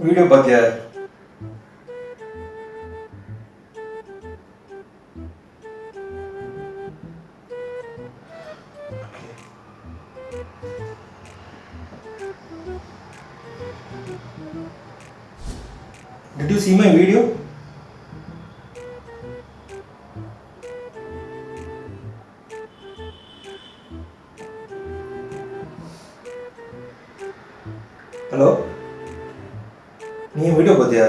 Video बग गया Did you see my video? Hello? நீ வீடியோ பார்த்தியா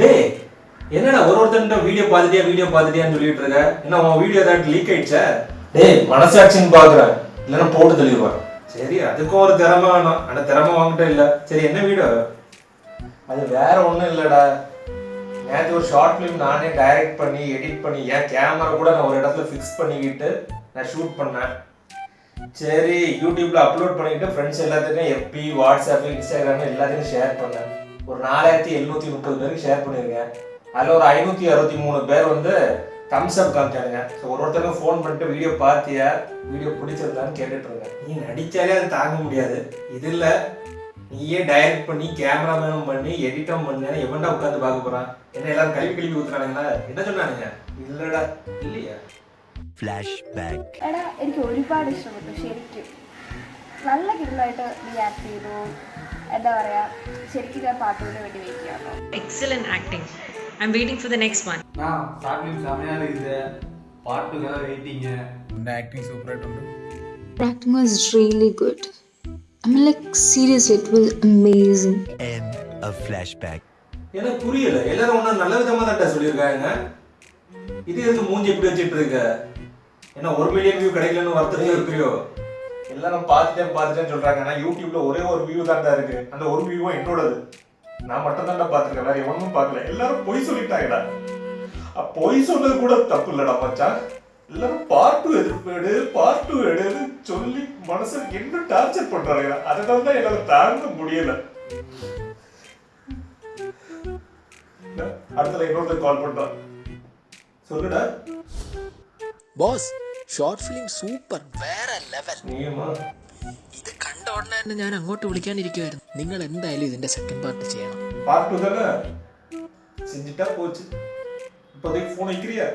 டேய் என்னடா ஒரு ஒருத்தன்ட்ட வீடியோ பார்த்துட்டியா வீடியோ பார்த்துட்டியான்னு சொல்லிட்டு இருக்க? என்ன உன் வீடியோ ஏதாட்டு லீக் ஆயிடுச்சா? டேய் மனசாட்சின்னு பார்க்குறேன் இல்லைன்னா போட்டு தெளிவான் சரி அதுக்கும் ஒரு திறமை வேணும். ஆனால் திறமை வாங்கிட்டே இல்லை. சரி என்ன வீடியோ அது வேற ஒன்றும் இல்லைடா. நேற்று ஒரு ஷார்ட் ஃபிலிம் நானே டைரக்ட் பண்ணி எடிட் பண்ணி என் கேமரா கூட நான் ஒரு இடத்துல ஃபிக்ஸ் பண்ணிக்கிட்டு நான் ஷூட் பண்ணேன். சரி யூடியூப்ல அப்லோட் பண்ணிட்டு ஃப்ரெண்ட்ஸ் எல்லாத்துக்கும் எஃபி வாட்ஸ்அப் இன்ஸ்டாகிராம் எல்லாத்துக்கும் ஷேர் பண்ணேன். ஒரு நாலாயிரத்தி எழுநூத்தி முப்பது பேருக்கு ஷேர் பண்ணியிருக்கேன். அதில் ஒரு ஐநூற்றி அறுபத்தி மூணு பேர் வந்து தம்ஸ் அப் காமிச்சானுங்க ஸோ ஒரு ஒருத்தருக்கும் ஃபோன் பண்ணிட்டு வீடியோ பார்த்தியா? வீடியோ பிடிச்சிருந்தான்னு கேட்டுட்டு இருக்கேன் நீ நடிச்சாலே அது தாங்க முடியாது. இது இல்லை. நீயே டைரக்ட் பண்ணி கேமராமேனும் பண்ணி எடிட்டும் பண்ணி எவன்டா உட்காந்து பார்க்க போறான். என்ன எல்லாரும் கல்வி கல்வி ஊத்துறானுங்களா? என்ன சொன்னானுங்க? இல்லடா. இல்லையா? Flashback. എടാ എനിക്ക് ഒരുപാട് ഇഷ്ടപ്പെട്ടു ശരിക്കും നല്ല കിടലായിട്ട് നീ ആക്ട് ചെയ്തു എന്താ പറയാ ശരിക്കും ഞാൻ പാട്ടുകൊണ്ട് വേണ്ടി വെയിറ്റ് ചെയ്യാം കേട്ടോ Excellent acting. I'm waiting for the next one. நான் ஷார்ட் செமையாக இருக்குது பாட்டுக்காக வெயிட்டிங்க എൻ്റെ ആക്ടിങ് സൂപ്പറായിട്ടുണ്ട് Acting was really good. I mean, like, seriously, it was amazing. End of flashback. எனக்கு புரியல எல்லாரும் ஒன்றும் நல்ல விதமா தான்டா சொல்லியிருக்காங்க இது எதுக்கு மூஞ்சி எப்படி வச்சுட்டு இருக்க என்ன ஒரு மில்லியன் வியூ கிடைக்கலன்னு வருத்தத்துல இருக்கிறியோ? எல்லாரும் பார்த்துட்டேன் பார்த்துட்டேன்னு சொல்றாங்க. ஆனா யூடியூப்ல ஒரே ஒரு வியூ தான்டா இருக்கு. அந்த ஒரு வியூவும் என்னோடது. நான் மட்டும் தான்டா பார்த்துருக்கேன். வேற எவனும் பார்க்கல. எல்லாரும் பொய் சொல்லிட்டாங்கடா. அ, பொய் சொன்னது கூட தப்பு இல்லடா மச்சான். எல்லாரும் பார்ட் டூ எதிர்ப்பேடு பார்ட் டூ எடுன்னு சொல்லி மனசை என்ன டார்ச்சர் பண்றாங்க அதனால தான் என்னால தாங்க முடியல. அடுத்த இன்னொருத்தர் கால் பண்றான். சொல்லுடா. ബോസ് ഷോർട്ട് ഫിലിം സൂപ്പർ വേറെ ലെവൽ நீயுமா ഇത് കണ്ട ഉടനെ തന്നെ ഞാൻ അങ്ങോട്ട് വിളിക്കാനിരിക്കുമായിരുന്നു നിങ്ങൾ എന്തായാലും ഇതിന്റെ സെക്കൻഡ് പാർട്ട് ചെയ്യണം பார்ட் டூ தானே செஞ்சுட்டா போச்சு இப்போதைக்கு ஃபோன் வைக்கிறியா